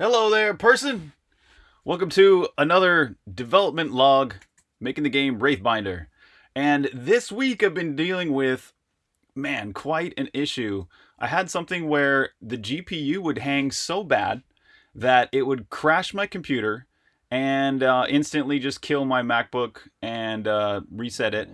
Hello there, person! Welcome to another development log making the game Wraithbinder. And this week I've been dealing with, man, quite an issue. I had something where the GPU would hang so bad that it would crash my computer and uh, instantly just kill my MacBook and uh, reset it.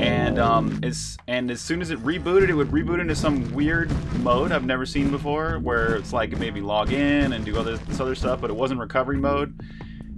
And um, as and as soon as it rebooted, it would reboot into some weird mode I've never seen before, where it's like maybe log in and do other this other stuff, but it wasn't recovery mode.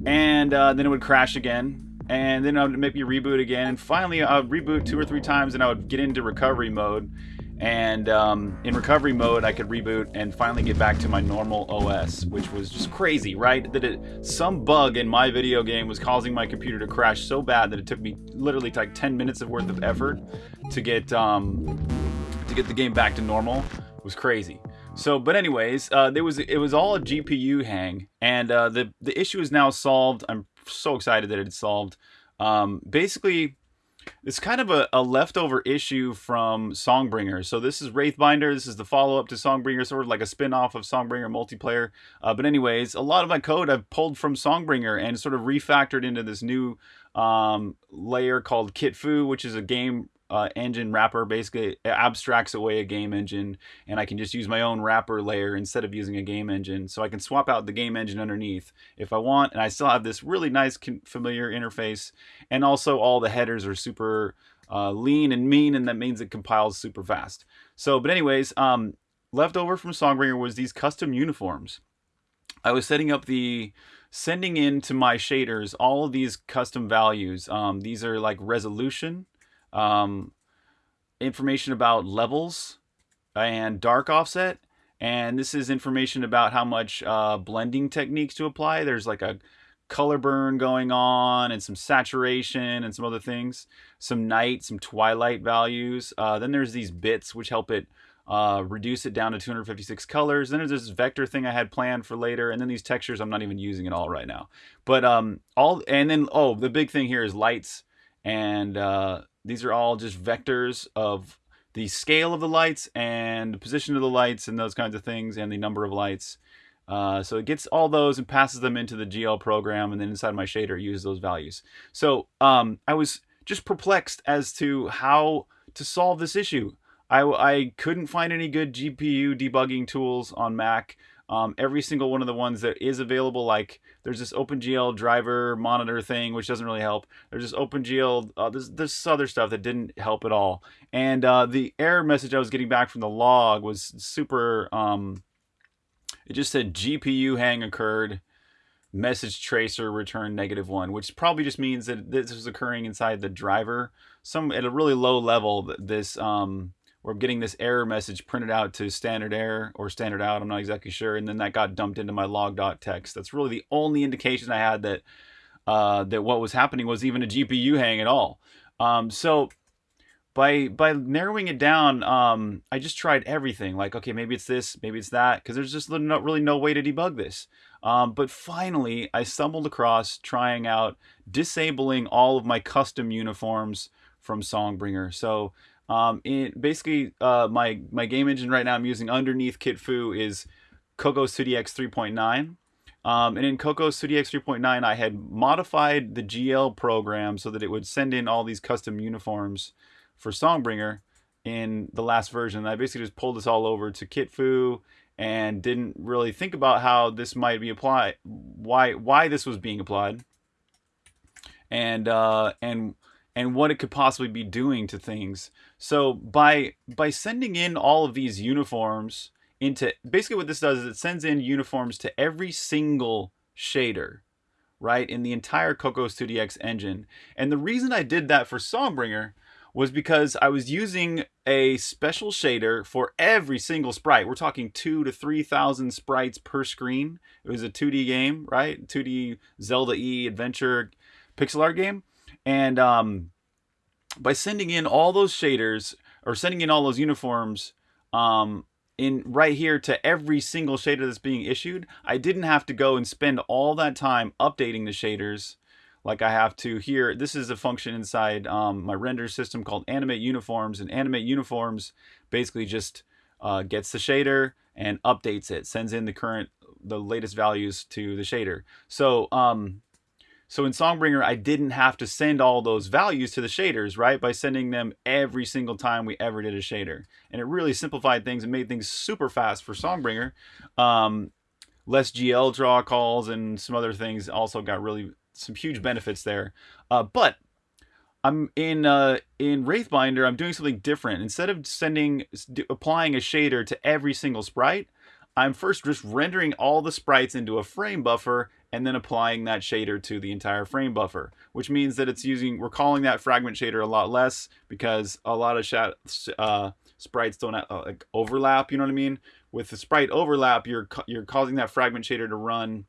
And uh, then it would crash again, and then I would maybe reboot again, and finally I would reboot two or three times, and I would get into recovery mode and um, in recovery mode I could reboot and finally get back to my normal OS which was just crazy right? That it some bug in my video game was causing my computer to crash so bad that it took me literally like 10 minutes of worth of effort to get um, to get the game back to normal. It was crazy. So but anyways uh, there was it was all a GPU hang and uh, the the issue is now solved. I'm so excited that it's solved. Um, basically it's kind of a, a, leftover issue from Songbringer. So this is Wraithbinder. This is the follow-up to Songbringer, sort of like a spin-off of Songbringer multiplayer. Uh, but anyways, a lot of my code I've pulled from Songbringer and sort of refactored into this new um, layer called KitFu, which is a game uh, engine wrapper basically abstracts away a game engine and I can just use my own wrapper layer instead of using a game engine. So I can swap out the game engine underneath if I want and I still have this really nice familiar interface. And also all the headers are super uh, lean and mean and that means it compiles super fast. So but anyways um, left over from Songbringer was these custom uniforms. I was setting up the sending in to my shaders all of these custom values. Um, these are like resolution um, information about levels and dark offset. And this is information about how much uh, blending techniques to apply. There's like a color burn going on and some saturation and some other things. Some night, some twilight values. Uh, then there's these bits which help it uh, reduce it down to 256 colors. Then there's this vector thing I had planned for later, and then these textures I'm not even using at all right now. But um, all and then oh, the big thing here is lights and uh, these are all just vectors of the scale of the lights and the position of the lights and those kinds of things and the number of lights. Uh, so it gets all those and passes them into the GL program and then inside my shader it uses those values. So um, I was just perplexed as to how to solve this issue. I, I couldn't find any good GPU debugging tools on Mac. Um, every single one of the ones that is available, like there's this OpenGL driver monitor thing, which doesn't really help. There's this OpenGL, uh, there's this other stuff that didn't help at all. And uh, the error message I was getting back from the log was super, um, it just said GPU hang occurred, message tracer return negative one, which probably just means that this is occurring inside the driver. Some at a really low level, this um, we're getting this error message printed out to standard error or standard out. I'm not exactly sure. And then that got dumped into my log.txt. That's really the only indication I had that uh, that what was happening was even a GPU hang at all. Um, so by by narrowing it down, um, I just tried everything. Like, okay, maybe it's this, maybe it's that, because there's just really no way to debug this. Um, but finally, I stumbled across trying out disabling all of my custom uniforms from Songbringer. So um, in basically, uh, my my game engine right now I'm using underneath KitFu is Cocos 2DX 3.9. Um, and in Cocos 2DX 3.9, I had modified the GL program so that it would send in all these custom uniforms for Songbringer in the last version. I basically just pulled this all over to KitFu and didn't really think about how this might be applied, why why this was being applied, and uh, and and what it could possibly be doing to things. So by by sending in all of these uniforms into basically what this does is it sends in uniforms to every single shader, right, in the entire Cocos 2DX engine. And the reason I did that for Songbringer was because I was using a special shader for every single sprite. We're talking two to 3,000 sprites per screen. It was a 2D game, right? 2D Zelda E adventure pixel art game. And um, by sending in all those shaders or sending in all those uniforms um, in right here to every single shader that's being issued, I didn't have to go and spend all that time updating the shaders like I have to here. This is a function inside um, my render system called animate uniforms and animate uniforms basically just uh, gets the shader and updates it, sends in the current the latest values to the shader. So um, so in Songbringer, I didn't have to send all those values to the shaders, right? By sending them every single time we ever did a shader. And it really simplified things and made things super fast for Songbringer. Um, less GL draw calls and some other things also got really some huge benefits there. Uh, but I'm in uh, in Wraithbinder, I'm doing something different. Instead of sending applying a shader to every single sprite, I'm first just rendering all the sprites into a frame buffer and then applying that shader to the entire frame buffer, which means that it's using, we're calling that fragment shader a lot less because a lot of uh, sprites don't uh, like overlap, you know what I mean? With the sprite overlap, you're, you're causing that fragment shader to run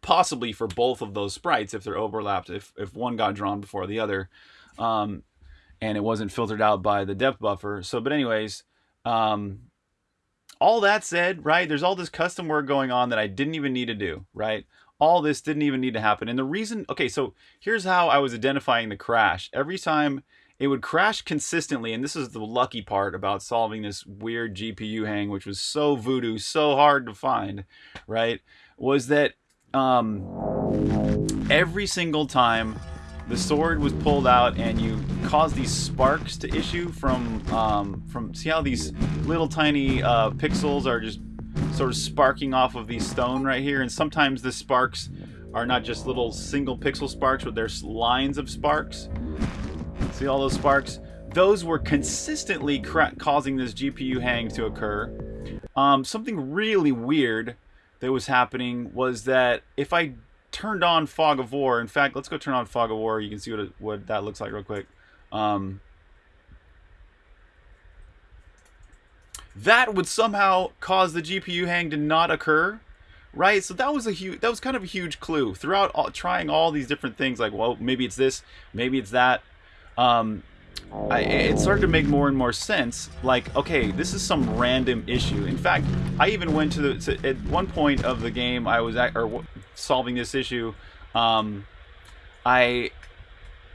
possibly for both of those sprites if they're overlapped, if, if one got drawn before the other. Um, and it wasn't filtered out by the depth buffer. So, but anyways, um, all that said, right, there's all this custom work going on that I didn't even need to do, right? All this didn't even need to happen. And the reason, okay, so here's how I was identifying the crash. Every time it would crash consistently, and this is the lucky part about solving this weird GPU hang, which was so voodoo, so hard to find, right, was that um, every single time the sword was pulled out and you caused these sparks to issue from um, from see how these little tiny uh, pixels are just sort of sparking off of these stone right here and sometimes the sparks are not just little single pixel sparks but there's lines of sparks see all those sparks those were consistently causing this GPU hang to occur um, something really weird that was happening was that if I turned on Fog of War. In fact, let's go turn on Fog of War. You can see what it, what that looks like real quick. Um, that would somehow cause the GPU hang to not occur, right? So that was a huge, that was kind of a huge clue throughout all, trying all these different things. Like, well, maybe it's this, maybe it's that. Um, I, it started to make more and more sense. Like, okay, this is some random issue. In fact, I even went to the to, at one point of the game. I was at, or solving this issue. Um, I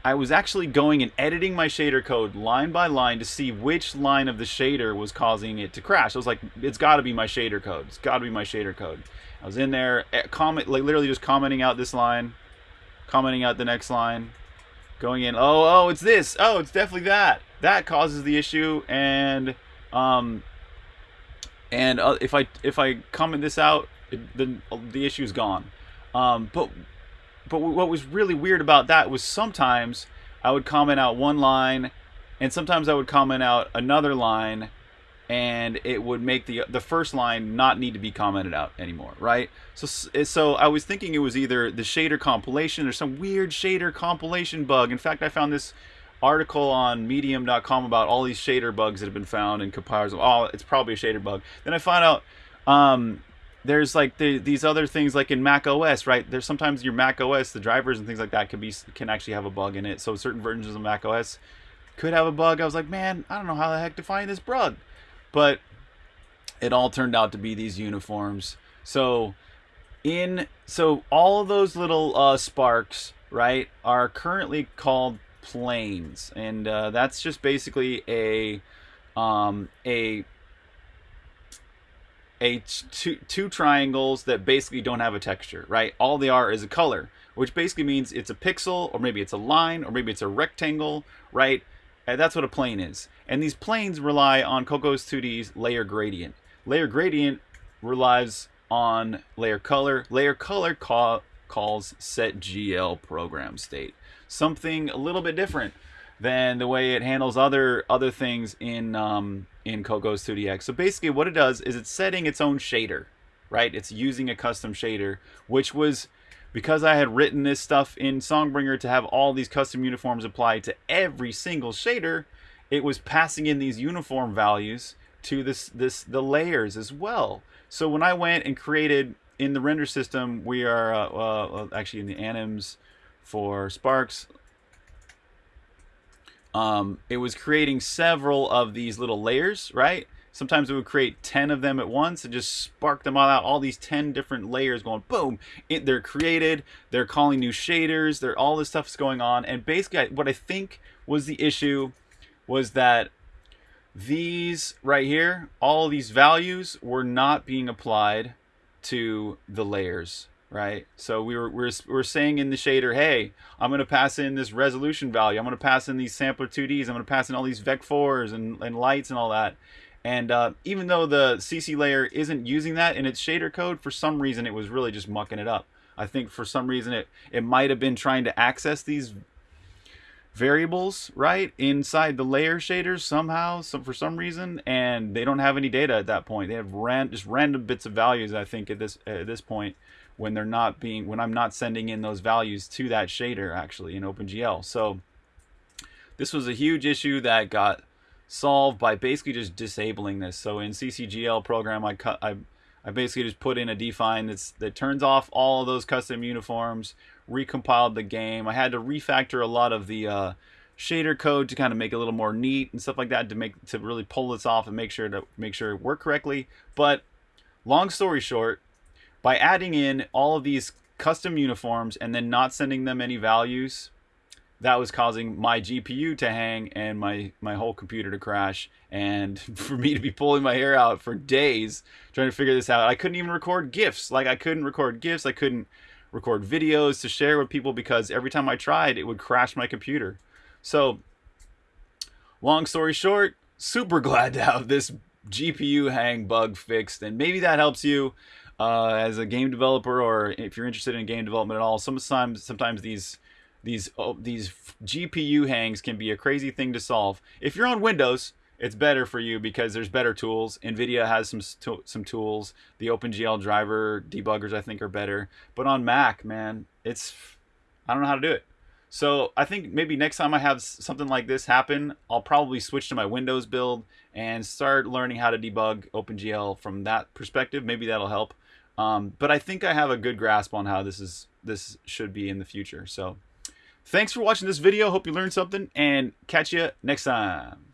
I was actually going and editing my shader code line by line to see which line of the shader was causing it to crash. I was like, it's got to be my shader code. It's got to be my shader code. I was in there, eh, comment, like literally just commenting out this line, commenting out the next line, going in, oh, oh, it's this. Oh, it's definitely that. That causes the issue. And, um, and uh, if I, if I comment this out, it, then the issue is gone. Um, but, but what was really weird about that was sometimes I would comment out one line and sometimes I would comment out another line and it would make the the first line not need to be commented out anymore, right? So so I was thinking it was either the shader compilation or some weird shader compilation bug. In fact, I found this article on medium.com about all these shader bugs that have been found in compilers. Oh, it's probably a shader bug. Then I found out um, there's like the, these other things like in Mac OS, right? There's sometimes your Mac OS, the drivers and things like that can be can actually have a bug in it. So certain versions of Mac OS could have a bug. I was like, man, I don't know how the heck to find this bug. But it all turned out to be these uniforms. So in so all of those little uh, sparks, right, are currently called planes, and uh, that's just basically a um, a a two, two triangles that basically don't have a texture, right? All they are is a color, which basically means it's a pixel, or maybe it's a line, or maybe it's a rectangle, right? And that's what a plane is. And these planes rely on Cocos 2D's layer gradient. Layer gradient relies on layer color. Layer color call, calls set GL program state. Something a little bit different than the way it handles other other things in um, in Cocos 2DX. So basically what it does is it's setting its own shader, right? It's using a custom shader, which was because I had written this stuff in Songbringer to have all these custom uniforms applied to every single shader, it was passing in these uniform values to this this the layers as well. So when I went and created in the render system, we are uh, uh, actually in the anims for Sparks. Um, it was creating several of these little layers, right? Sometimes it would create 10 of them at once and just spark them all out. All these 10 different layers going boom. It, they're created. They're calling new shaders. They're all this stuff is going on. And basically, what I think was the issue was that these right here, all these values were not being applied to the layers, right? So we were, we are we are saying in the shader, hey, I'm going to pass in this resolution value. I'm going to pass in these sampler 2Ds. I'm going to pass in all these vec4s and, and lights and all that. And uh, even though the CC layer isn't using that in its shader code, for some reason it was really just mucking it up. I think for some reason it, it might have been trying to access these variables, right, inside the layer shaders somehow, some for some reason, and they don't have any data at that point. They have ran, just random bits of values, I think, at this at this point when they're not being when I'm not sending in those values to that shader actually in OpenGL. So this was a huge issue that got solved by basically just disabling this. So in CCGL program, I cut I I basically just put in a define that's that turns off all of those custom uniforms, recompiled the game. I had to refactor a lot of the uh, shader code to kind of make it a little more neat and stuff like that to make to really pull this off and make sure to make sure it worked correctly. But long story short, by adding in all of these custom uniforms and then not sending them any values, that was causing my GPU to hang and my, my whole computer to crash. And for me to be pulling my hair out for days trying to figure this out. I couldn't even record GIFs. Like I couldn't record GIFs. I couldn't record videos to share with people because every time I tried, it would crash my computer. So long story short, super glad to have this GPU hang bug fixed. And maybe that helps you uh, as a game developer or if you're interested in game development at all. Sometimes, sometimes these these oh, these GPU hangs can be a crazy thing to solve. If you're on Windows, it's better for you because there's better tools. NVIDIA has some some tools. The OpenGL driver debuggers I think are better. But on Mac, man, it's I don't know how to do it. So I think maybe next time I have something like this happen, I'll probably switch to my Windows build and start learning how to debug OpenGL from that perspective. Maybe that'll help. Um, but I think I have a good grasp on how this is this should be in the future. So. Thanks for watching this video. Hope you learned something and catch you next time.